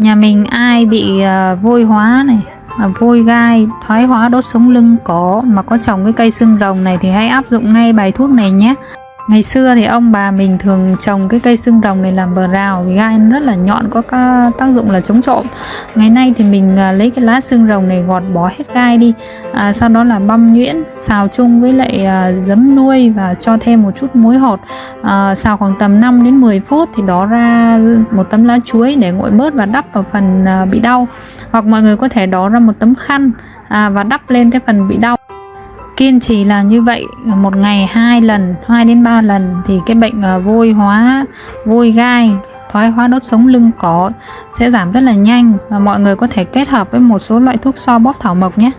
Nhà mình ai bị uh, vôi hóa này, vôi gai, thoái hóa đốt sống lưng có mà có trồng cái cây xương rồng này thì hãy áp dụng ngay bài thuốc này nhé. Ngày xưa thì ông bà mình thường trồng cái cây xương rồng này làm bờ rào vì gai nó rất là nhọn có tác dụng là chống trộm. Ngày nay thì mình à, lấy cái lá xương rồng này gọt bỏ hết gai đi, à, sau đó là băm nhuyễn, xào chung với lại à, giấm nuôi và cho thêm một chút muối hột. À, xào khoảng tầm 5 đến 10 phút thì đó ra một tấm lá chuối để nguội bớt và đắp vào phần à, bị đau. Hoặc mọi người có thể đó ra một tấm khăn à, và đắp lên cái phần bị đau kiên trì làm như vậy một ngày hai lần 2 đến 3 lần thì cái bệnh ờ, vôi hóa vôi gai, thoái hóa đốt sống lưng cổ sẽ giảm rất là nhanh và mọi người có thể kết hợp với một số loại thuốc so bóp thảo mộc nhé.